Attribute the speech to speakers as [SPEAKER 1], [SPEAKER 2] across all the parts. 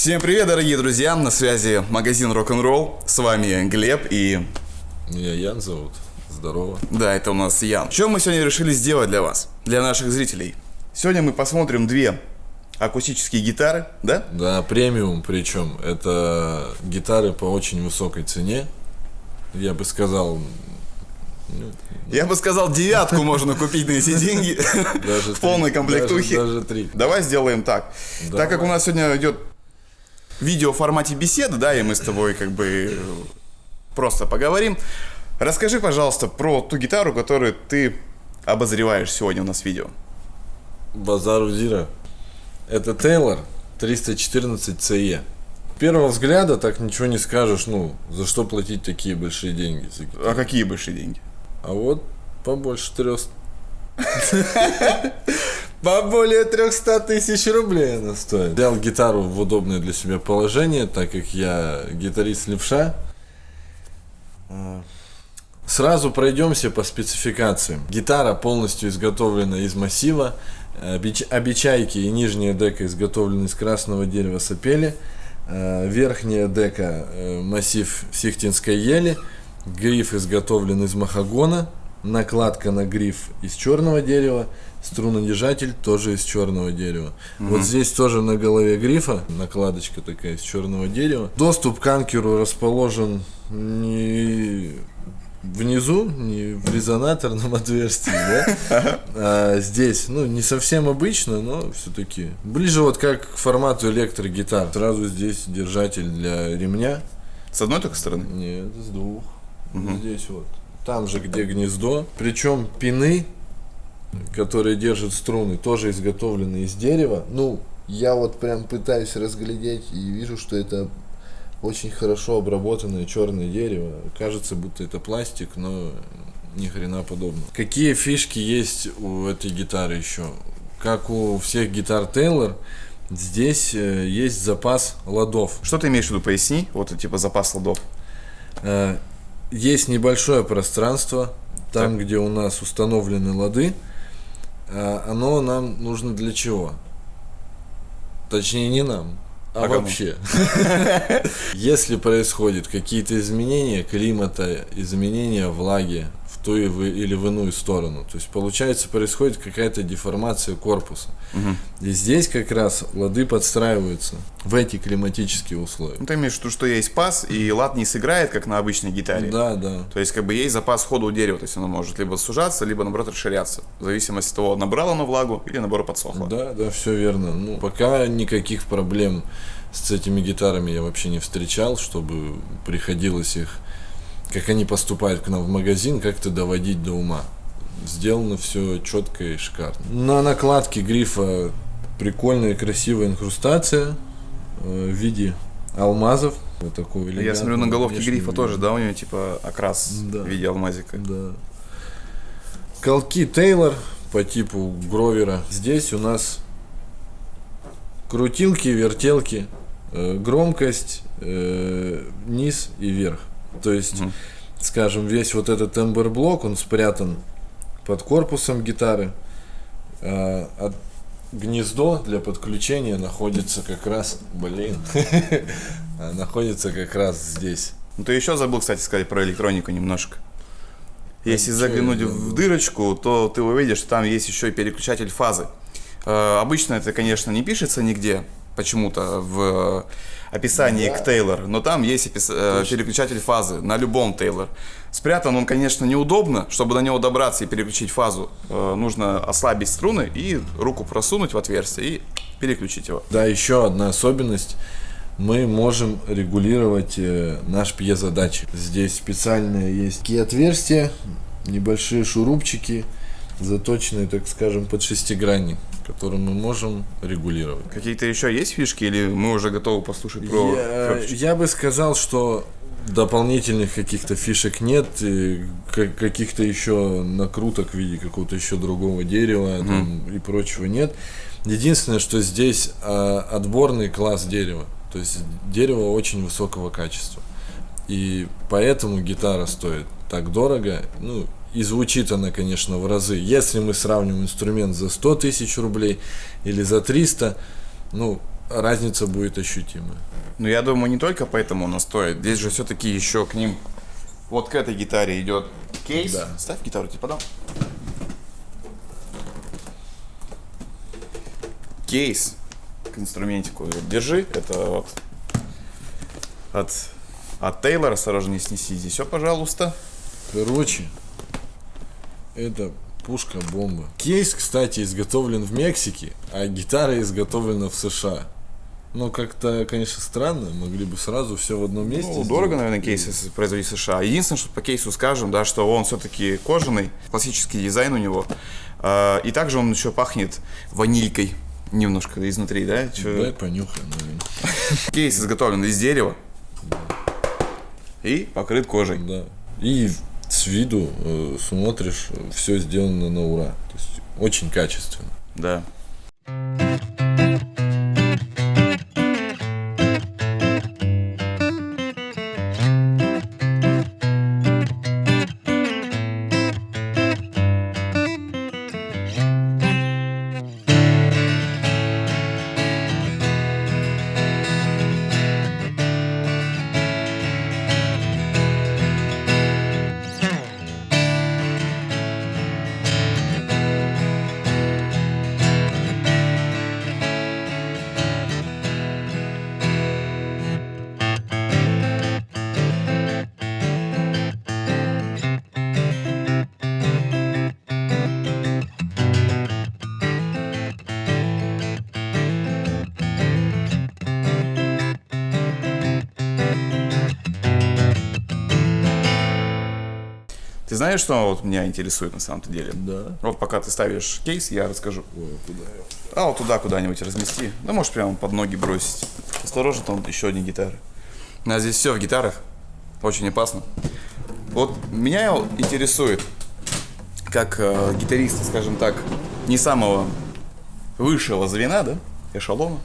[SPEAKER 1] Всем привет, дорогие друзья! На связи магазин Рок-н-ролл. С вами Глеб и...
[SPEAKER 2] Меня Ян зовут. Здорово.
[SPEAKER 1] Да, это у нас Ян. Что мы сегодня решили сделать для вас, для наших зрителей? Сегодня мы посмотрим две акустические гитары, да?
[SPEAKER 2] Да, премиум причем. Это гитары по очень высокой цене. Я бы сказал... ну,
[SPEAKER 1] Я бы сказал, девятку можно купить на эти деньги в полной комплектухе.
[SPEAKER 2] Даже, три.
[SPEAKER 1] Давай сделаем так. Так как у нас сегодня идет видео в формате беседы, да, и мы с тобой как бы э, просто поговорим. Расскажи, пожалуйста, про ту гитару, которую ты обозреваешь сегодня у нас в видео.
[SPEAKER 2] Базару Зира. Это Тейлор 314 CE. Первого взгляда так ничего не скажешь, ну, за что платить такие большие деньги.
[SPEAKER 1] А какие большие деньги?
[SPEAKER 2] А вот побольше трех... По более 300 тысяч рублей она стоит. Взял гитару в удобное для себя положение, так как я гитарист левша. А, Сразу пройдемся по спецификациям. Гитара полностью изготовлена из массива. Обеч- Обечайки и нижняя дека изготовлены из красного дерева сапели. А, Верхняя дека э, массив сихтинской ели. Гриф изготовлен из махагона. Накладка на гриф из черного дерева. Струнодержатель тоже из черного дерева. Вот здесь тоже на голове грифа накладочка такая из черного дерева. Доступ к анкеру расположен не внизу, не в резонаторном отверстии, да? А здесь, ну, не совсем обычно, но все-таки ближе вот как к формату электрогитар. Сразу здесь держатель для ремня.
[SPEAKER 1] С одной только стороны?
[SPEAKER 2] Нет, с двух. Здесь вот. Там же, где гнездо. Причем пины, которые держат струны, тоже изготовлены из дерева. Ну, я вот прям пытаюсь разглядеть и вижу, что это очень хорошо обработанное черное дерево. Кажется, будто это пластик, но ни хрена подобного. Какие фишки есть у этой гитары еще? Как у всех гитар Taylor, здесь э, есть запас ладов.
[SPEAKER 1] Что ты имеешь в виду, поясни? Вот типа запас ладов.
[SPEAKER 2] Э, Есть небольшое пространство, там,
[SPEAKER 1] Так.
[SPEAKER 2] где у нас установлены лады. Э, Оно нам нужно для чего? Точнее, не нам, а,
[SPEAKER 1] А
[SPEAKER 2] вообще. Если происходят какие-то изменения климата, изменения влаги в ту или в иную сторону, то есть получается происходит какая-то деформация корпуса. И здесь как раз лады подстраиваются в эти климатические условия.
[SPEAKER 1] Ну, ты имеешь в виду, что есть пас, и лад не сыграет, как на обычной гитаре.
[SPEAKER 2] Да, да.
[SPEAKER 1] То есть, как бы есть запас хода у дерева, то есть оно может либо сужаться, либо наоборот расширяться. В зависимости от того, набрало оно влагу или наоборот подсохло.
[SPEAKER 2] Да, да, все верно. Ну, пока никаких проблем с этими гитарами я вообще не встречал, чтобы приходилось их, как они поступают к нам в магазин, как-то доводить до ума. Сделано все четко и шикарно. На накладке грифа прикольная красивая инкрустация э, в виде алмазов. Вот такого
[SPEAKER 1] Я смотрю на головке
[SPEAKER 2] внешнего
[SPEAKER 1] грифа тоже, да, у него типа окрас
[SPEAKER 2] Да.
[SPEAKER 1] в виде алмазика.
[SPEAKER 2] Да. Колки Тейлор по типу Гровера. Здесь у нас крутилки, вертелки, э, громкость, э, низ и верх. То есть,
[SPEAKER 1] Мгм.
[SPEAKER 2] скажем, весь вот этот тембр-блок, он спрятан под корпусом гитары. а от- гнездо для подключения находится как раз, блин, а, находится как раз здесь.
[SPEAKER 1] Ну ты еще забыл, кстати, сказать про электронику немножко. Если заглянуть в дырочку, то ты увидишь, что там есть еще и переключатель фазы. Э, Обычно это, конечно, не пишется нигде, почему-то в описании
[SPEAKER 2] Да.
[SPEAKER 1] к Тейлор, но там есть опис- э, переключатель фазы на любом Тейлор. Спрятан он, конечно, неудобно, чтобы до него добраться и переключить фазу. э, Нужно ослабить струны и руку просунуть в отверстие и переключить его.
[SPEAKER 2] Да, еще одна особенность. Мы можем регулировать э, наш пьезодатчик. Здесь специальные есть такие отверстия, небольшие шурупчики, заточенные, так скажем, под шестигранник, которые мы можем регулировать.
[SPEAKER 1] Какие-то еще есть фишки или мы уже готовы послушать про...
[SPEAKER 2] Я, я бы сказал, что дополнительных каких-то фишек нет, и ка- каких-то еще накруток в виде какого-то еще другого дерева там, и прочего нет. Единственное, что здесь а, отборный класс дерева, то есть дерево очень высокого качества. И поэтому гитара стоит так дорого. Ну, и звучит она, конечно, в разы. Если мы сравним инструмент за 100 тысяч рублей или за 300, ну, разница будет ощутимая.
[SPEAKER 1] Ну, я думаю, не только поэтому она стоит. Здесь же все-таки еще к ним... Вот к этой гитаре идет кейс.
[SPEAKER 2] Да.
[SPEAKER 1] Ставь гитару, тебе подам. Кейс к инструментику. Держи. Это вот от, от Тейлора. Осторожно, не снеси здесь все, пожалуйста.
[SPEAKER 2] Короче, это пушка-бомба. Кейс, кстати, изготовлен в Мексике, а гитара изготовлена в США. Ну, как-то, конечно, странно, могли бы сразу все в одном месте.
[SPEAKER 1] Ну,
[SPEAKER 2] сделать.
[SPEAKER 1] дорого, наверное, кейс производить в США. Единственное, что по кейсу скажем, да, что он все-таки кожаный, классический дизайн у него. А, И также он еще пахнет ванилькой немножко изнутри, да? Чё-
[SPEAKER 2] Дай понюхаем, наверное.
[SPEAKER 1] Кейс изготовлен из дерева и покрыт кожей.
[SPEAKER 2] Да. И с виду э, смотришь, все сделано на ура. То есть очень качественно.
[SPEAKER 1] Да. Ты знаешь, что вот меня интересует на самом-то деле?
[SPEAKER 2] Да.
[SPEAKER 1] Вот пока ты ставишь кейс, я расскажу.
[SPEAKER 2] Ой, куда?
[SPEAKER 1] А вот туда куда-нибудь размести. Да можешь прямо под ноги бросить. Осторожно, там еще одни гитары. У нас здесь все в гитарах. Очень опасно. Вот меня интересует, как э, гитариста, скажем так, не самого высшего звена, да, эшелона,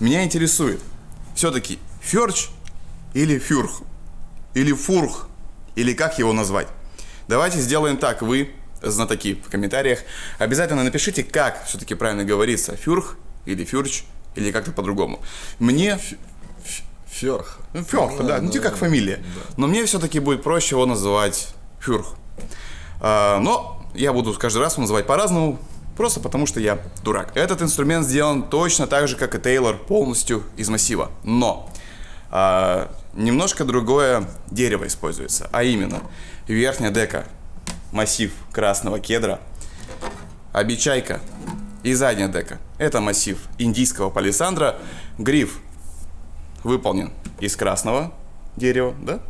[SPEAKER 1] меня интересует все-таки ферч или фюрх, или фурх, или как его назвать. Давайте сделаем так, вы, знатоки, в комментариях, обязательно напишите, как все-таки правильно говорится, фюрх или фюрч, или как-то по-другому. Мне
[SPEAKER 2] Ферх.
[SPEAKER 1] ну, Фёрх, да, ну типа как фамилия. Но мне все-таки будет проще его называть Фюрх. А, но я буду каждый раз его называть по-разному, просто потому что я дурак. Этот инструмент сделан точно так же, как и Тейлор, полностью из массива. Но а, немножко другое дерево используется, а именно верхняя дека, массив красного кедра, обечайка и задняя дека. Это массив индийского палисандра, гриф выполнен из красного дерева, да?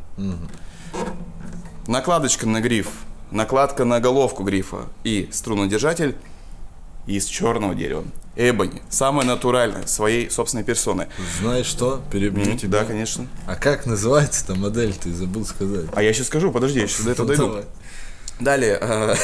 [SPEAKER 1] Накладочка на гриф, накладка на головку грифа и струнодержатель из черного дерева. Эбони. Самое натуральное, своей собственной персоной.
[SPEAKER 2] Знаешь что? Перебью
[SPEAKER 1] Мгм,
[SPEAKER 2] тебя.
[SPEAKER 1] Да, конечно.
[SPEAKER 2] А как называется-то модель? Ты забыл сказать.
[SPEAKER 1] А я сейчас скажу, подожди, я сейчас до этого дойду.
[SPEAKER 2] Давай.
[SPEAKER 1] Далее, э,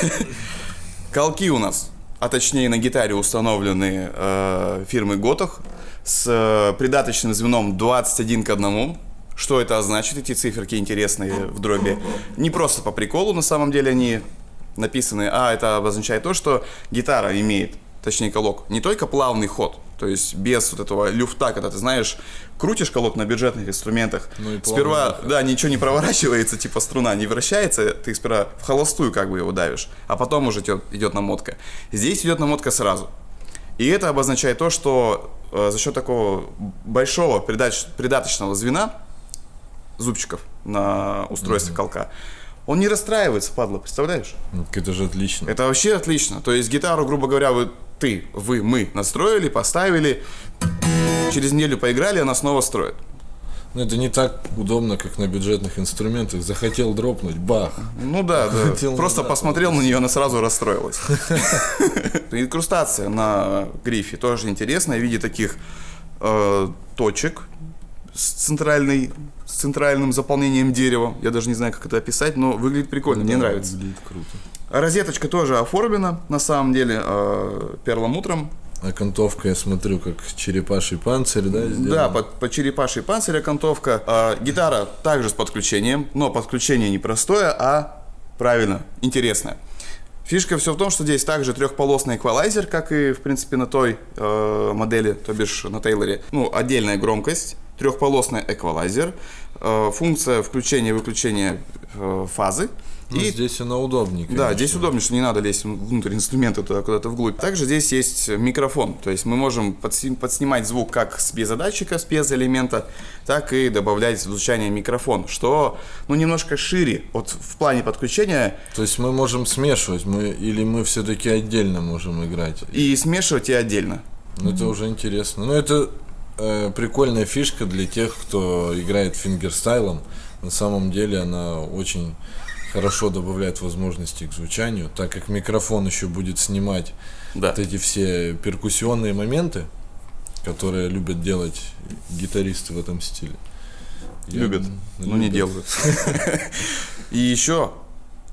[SPEAKER 1] колки у нас, а точнее на гитаре установлены э, фирмы Готах с э, придаточным звеном 21 к 1. Что это значит? Эти циферки интересные в дроби. Не просто по приколу, на самом деле они написаны, а это обозначает то, что гитара имеет, точнее колок, не только плавный ход, то есть без вот этого люфта, когда ты знаешь, крутишь колок на бюджетных инструментах,
[SPEAKER 2] Ну и
[SPEAKER 1] сперва,
[SPEAKER 2] выход.
[SPEAKER 1] да, ничего не проворачивается, типа струна не вращается, ты сперва в холостую как бы его давишь, а потом уже идет, идет намотка. Здесь идет намотка сразу. И это обозначает то, что э, за счет такого большого придач- придаточного звена зубчиков на устройстве колка, он не расстраивается, падла, представляешь?
[SPEAKER 2] Ну, Это же отлично.
[SPEAKER 1] Это вообще отлично. То есть гитару, грубо говоря, вы, ты, вы, мы настроили, поставили, через неделю поиграли, она снова строит.
[SPEAKER 2] Ну, это не так удобно, как на бюджетных инструментах. Захотел дропнуть, бах.
[SPEAKER 1] Ну да, да.
[SPEAKER 2] Хотел
[SPEAKER 1] Просто
[SPEAKER 2] назад.
[SPEAKER 1] посмотрел на нее, она сразу расстроилась. Инкрустация на грифе тоже интересная в виде таких э, точек с центральной с центральным заполнением дерева. Я даже не знаю, как это описать, но выглядит прикольно, мне
[SPEAKER 2] Да,
[SPEAKER 1] нравится.
[SPEAKER 2] Выглядит круто.
[SPEAKER 1] Розеточка тоже оформлена, на самом деле, э, перламутром.
[SPEAKER 2] Окантовка, я смотрю, как черепаший панцирь, да, сделан?
[SPEAKER 1] Да, под, под черепашей панцирь окантовка. А, гитара также с подключением, но подключение не простое, а правильно, интересное. Фишка все в том, что здесь также трехполосный эквалайзер, как и, в принципе, на той э, модели, то бишь на Тейлоре. Ну, отдельная громкость, трехполосный эквалайзер, э, функция включения-выключения э, фазы.
[SPEAKER 2] Ну, и здесь она удобнее.
[SPEAKER 1] Конечно. Да, здесь удобнее, что не надо лезть внутрь инструмента туда куда-то вглубь. Также здесь есть микрофон, то есть мы можем подснимать звук как с пьезодатчика, с пьезоэлемента, так и добавлять звучание микрофон, что ну немножко шире вот в плане подключения.
[SPEAKER 2] То есть мы можем смешивать, мы или мы все-таки отдельно можем играть.
[SPEAKER 1] И смешивать и отдельно.
[SPEAKER 2] Ну это уже интересно. Ну это э, прикольная фишка для тех, кто играет фингерстайлом. На самом деле она очень хорошо добавляет возможности к звучанию, так как микрофон еще будет снимать да. вот эти все перкуссионные моменты, которые любят делать гитаристы в этом стиле.
[SPEAKER 1] Я любят, но не делают. И еще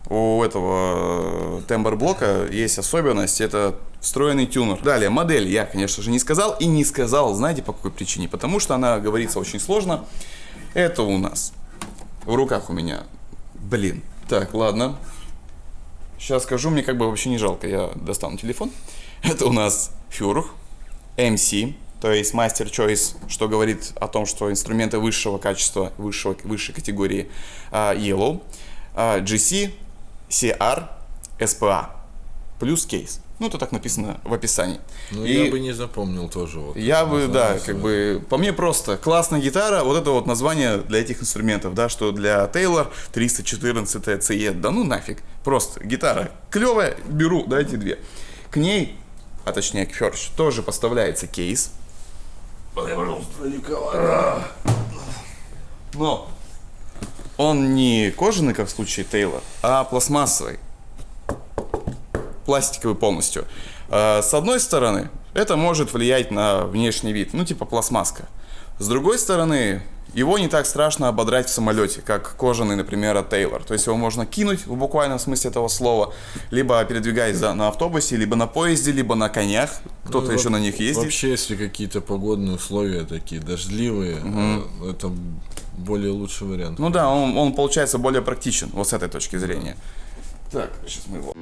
[SPEAKER 1] у этого тембр блока есть особенность, это встроенный тюнер. Далее, модель я, конечно же, не сказал и не сказал, знаете по какой причине? Потому что она говорится очень сложно. Это у нас в руках у меня, блин, так, ладно. Сейчас скажу, мне как бы вообще не жалко, я достану телефон. Это у нас Фюрх, MC, то есть Master Choice, что говорит о том, что инструменты высшего качества, высшего, высшей категории uh, Yellow, uh, GC, CR, SPA, плюс кейс. Ну, это так написано в описании.
[SPEAKER 2] Ну, и я бы не запомнил тоже. Вот,
[SPEAKER 1] я бы, да, как бы, по мне просто, классная гитара, вот это вот название для этих инструментов, да, что для Taylor 314 CE, да ну нафиг, просто гитара клевая, беру, дайте две. К ней, а точнее к Ферш, тоже поставляется кейс. Но он не кожаный, как в случае Тейлор, а пластмассовый пластиковый полностью. А, с одной стороны, это может влиять на внешний вид, ну типа пластмасска. С другой стороны, его не так страшно ободрать в самолете, как кожаный, например, от Taylor. То есть его можно кинуть в буквальном смысле этого слова, либо передвигаясь на автобусе, либо на поезде, либо на конях. Кто-то ну, еще на них ездит.
[SPEAKER 2] Вообще, если какие-то погодные условия такие дождливые, угу. это более лучший вариант.
[SPEAKER 1] Ну да, он, он получается более практичен вот с этой точки зрения. Так, сейчас мы его...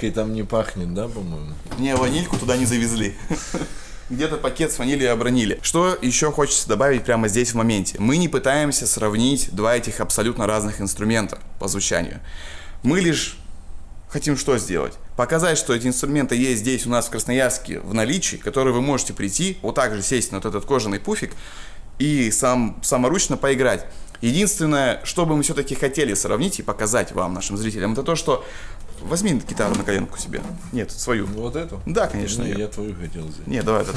[SPEAKER 2] Ванилькой там не пахнет, да, по-моему?
[SPEAKER 1] Не, ванильку туда не завезли. Где-то пакет с ванилью обронили. Что еще хочется добавить прямо здесь в моменте? Мы не пытаемся сравнить два этих абсолютно разных инструмента по звучанию. Мы лишь хотим что сделать? Показать, что эти инструменты есть здесь у нас в Красноярске в наличии, которые вы можете прийти, вот так же сесть на вот этот кожаный пуфик и сам, саморучно поиграть. Единственное, что бы мы все-таки хотели сравнить и показать вам, нашим зрителям, это то, что Возьми гитару на коленку себе. Нет, свою.
[SPEAKER 2] Вот эту?
[SPEAKER 1] Да, конечно.
[SPEAKER 2] Не, я твою хотел взять.
[SPEAKER 1] Нет, давай эту.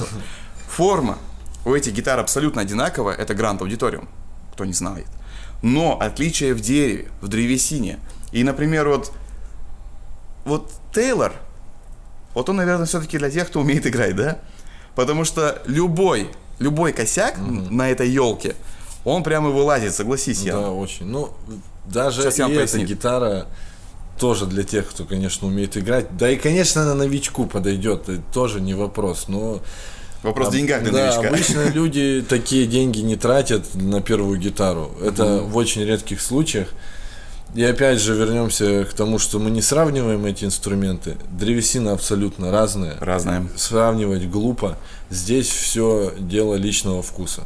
[SPEAKER 1] Форма у этих гитар абсолютно одинаковая. Это Grand Auditorium, кто не знает. Но отличие в дереве, в древесине. И, например, вот, вот Тейлор, вот он, наверное, все-таки для тех, кто умеет играть, да? Потому что любой, любой косяк угу. на этой елке, он прямо вылазит, согласись, я.
[SPEAKER 2] Да, очень. Ну, даже Сейчас и эта гитара тоже для тех, кто, конечно, умеет играть. Да и, конечно, она новичку подойдет, тоже не вопрос, но...
[SPEAKER 1] Вопрос в деньгах для
[SPEAKER 2] да,
[SPEAKER 1] новичка.
[SPEAKER 2] обычно люди такие деньги не тратят на первую гитару. Это mm-hmm. в очень редких случаях. И опять же вернемся к тому, что мы не сравниваем эти инструменты. Древесина абсолютно разная.
[SPEAKER 1] Разная.
[SPEAKER 2] Сравнивать глупо. Здесь все дело личного вкуса.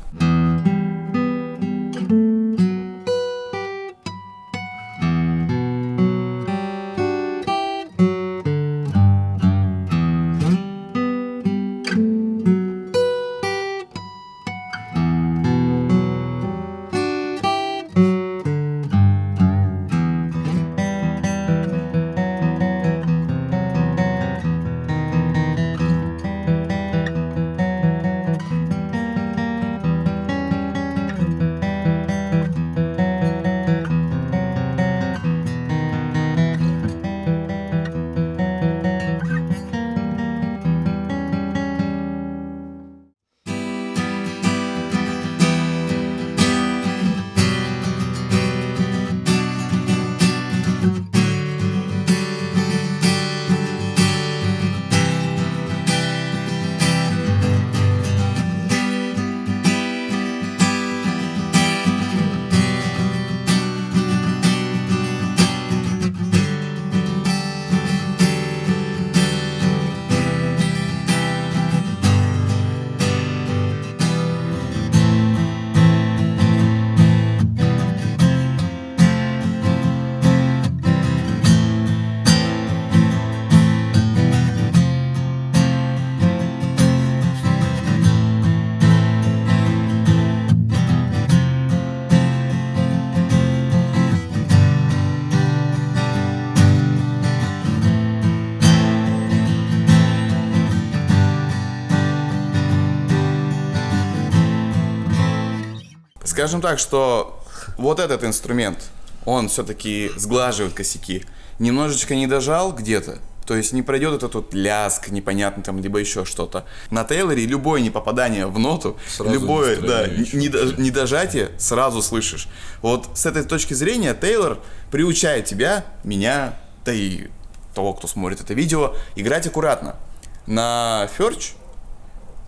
[SPEAKER 1] Скажем так, что вот этот инструмент, он все-таки сглаживает косяки. Немножечко не дожал где-то, то есть не пройдет этот вот ляск непонятный там, либо еще что-то. На Тейлоре любое непопадание в ноту,
[SPEAKER 2] Сразу
[SPEAKER 1] любое да, недожатие сразу слышишь. Вот с этой точки зрения Тейлор приучает тебя, меня, да и того, кто смотрит это видео, играть аккуратно. На Ферч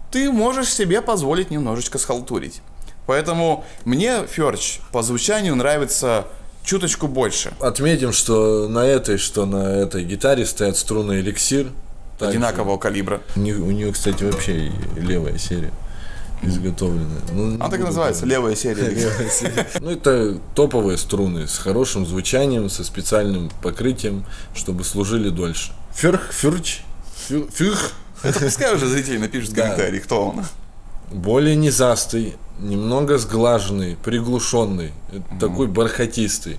[SPEAKER 1] ты можешь себе позволить немножечко схалтурить. Поэтому мне Ферч по звучанию нравится чуточку больше.
[SPEAKER 2] Отметим, что на этой, что на этой гитаре стоят струны эликсир. Также
[SPEAKER 1] Одинакового калибра.
[SPEAKER 2] У нее, у нее, кстати, вообще левая серия изготовленная. Ну,
[SPEAKER 1] Она так и называется,
[SPEAKER 2] говорить.
[SPEAKER 1] левая серия.
[SPEAKER 2] Левая серия. Ну, это топовые струны с хорошим звучанием, со специальным покрытием, чтобы служили дольше. Ферх, фюрч, фю- фюх.
[SPEAKER 1] Это пускай уже зрители напишут в комментарии, кто он.
[SPEAKER 2] Более низастый, немного сглаженный, приглушенный, э, такой бархатистый.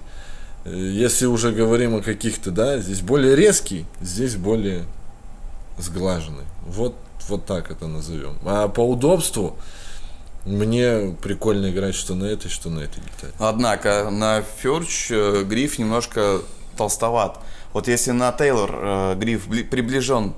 [SPEAKER 2] Э, Если уже говорим о каких-то, да, здесь более резкий, здесь более сглаженный. Вот, вот так это назовем. А по удобству мне прикольно играть что на этой, что на этой гитаре.
[SPEAKER 1] Однако на Ферч э, гриф немножко толстоват. Вот если на Тейлор э, гриф бли- приближен,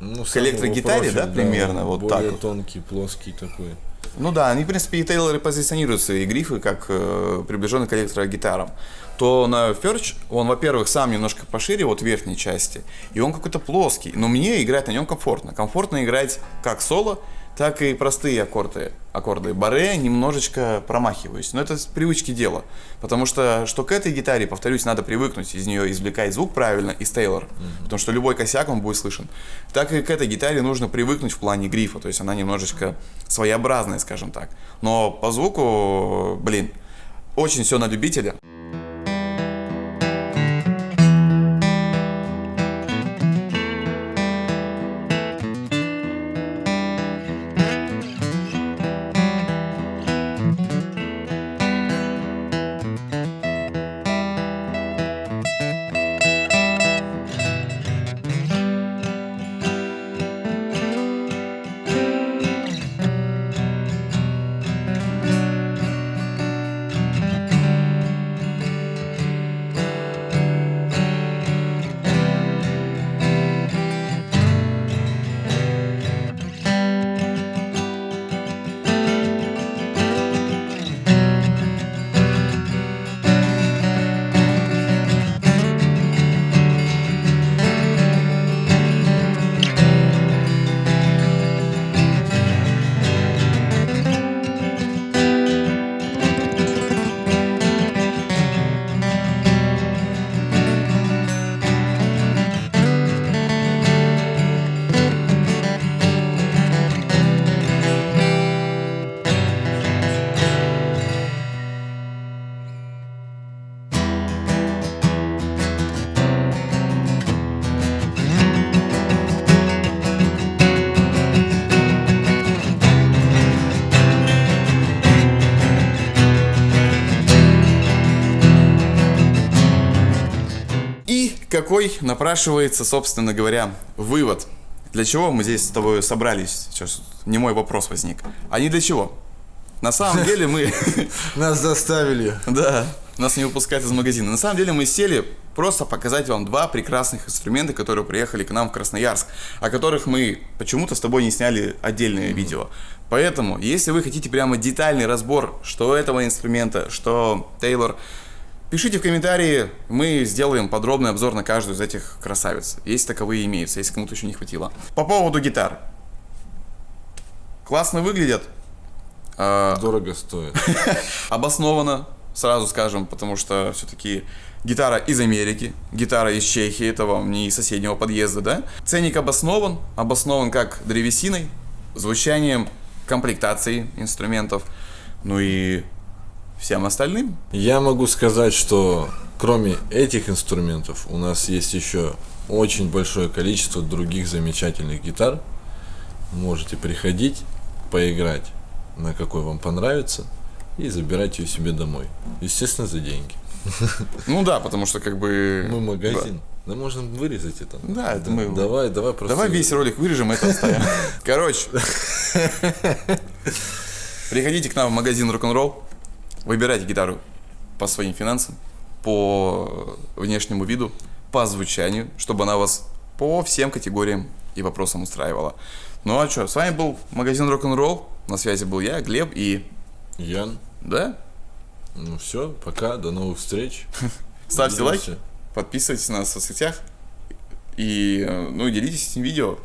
[SPEAKER 2] Ну,
[SPEAKER 1] К электрогитаре,
[SPEAKER 2] самого
[SPEAKER 1] да, примерно, вот
[SPEAKER 2] более
[SPEAKER 1] так вот.
[SPEAKER 2] тонкий, плоский такой.
[SPEAKER 1] ну да, они в принципе и Тейлоры позиционируют свои грифы как э, приближенные к электрогитарам, то на Ферч он, во-первых, сам немножко пошире вот верхней части, и он какой-то плоский, но мне играть на нем комфортно. Комфортно играть как соло, так и простые аккорды. Аккорды баре немножечко промахиваюсь. Но это с привычки дело. Потому что, что к этой гитаре, повторюсь, надо привыкнуть из нее извлекать звук правильно из Тейлор. Потому что любой косяк он будет слышен. Так и к этой гитаре нужно привыкнуть в плане грифа. То есть она немножечко своеобразная, скажем так. Но по звуку, блин, очень все на любителя. Какой напрашивается, собственно говоря, вывод? Для чего мы здесь с тобой собрались? Сейчас не мой вопрос возник. А не для чего? На самом деле мы...
[SPEAKER 2] Нас заставили.
[SPEAKER 1] Да, нас не выпускают из магазина. На самом деле мы сели просто показать вам два прекрасных инструмента, которые приехали к нам в Красноярск, о которых мы почему-то с тобой не сняли отдельное видео. Поэтому, если вы хотите прямо детальный разбор, что этого инструмента, что Тейлор, пишите в комментарии, мы сделаем подробный обзор на каждую из этих красавиц, если таковые имеются, если кому-то еще не хватило. По поводу гитар. Классно выглядят, а,
[SPEAKER 2] Дорого стоит.
[SPEAKER 1] обоснованно, сразу скажем, потому что все-таки гитара из Америки, гитара из Чехии, это вам не из соседнего подъезда, да? Ценник обоснован, обоснован как древесиной, звучанием, комплектацией инструментов, ну и всем остальным.
[SPEAKER 2] Я могу сказать, что кроме этих инструментов у нас есть еще очень большое количество других замечательных гитар. Можете приходить, поиграть на какой вам понравится и забирать ее себе домой. Естественно, за деньги.
[SPEAKER 1] Ну да, потому что как бы...
[SPEAKER 2] Мы магазин. Да можно вырезать это.
[SPEAKER 1] Да, это мы-
[SPEAKER 2] Давай, давай просто.
[SPEAKER 1] Давай весь ролик вырежем, это оставим. Короче. Приходите к нам в магазин рок-н-ролл. Выбирайте гитару по своим финансам, по внешнему виду, по звучанию, чтобы она вас по всем категориям и вопросам устраивала. Ну а что, с вами был магазин рок-н-ролл. На связи был я, Глеб и...
[SPEAKER 2] Ян.
[SPEAKER 1] Да?
[SPEAKER 2] Ну все, пока, до новых встреч.
[SPEAKER 1] Ставьте
[SPEAKER 2] Увидимся.
[SPEAKER 1] лайки, подписывайтесь на нас в соцсетях и, э, ну, делитесь этим видео.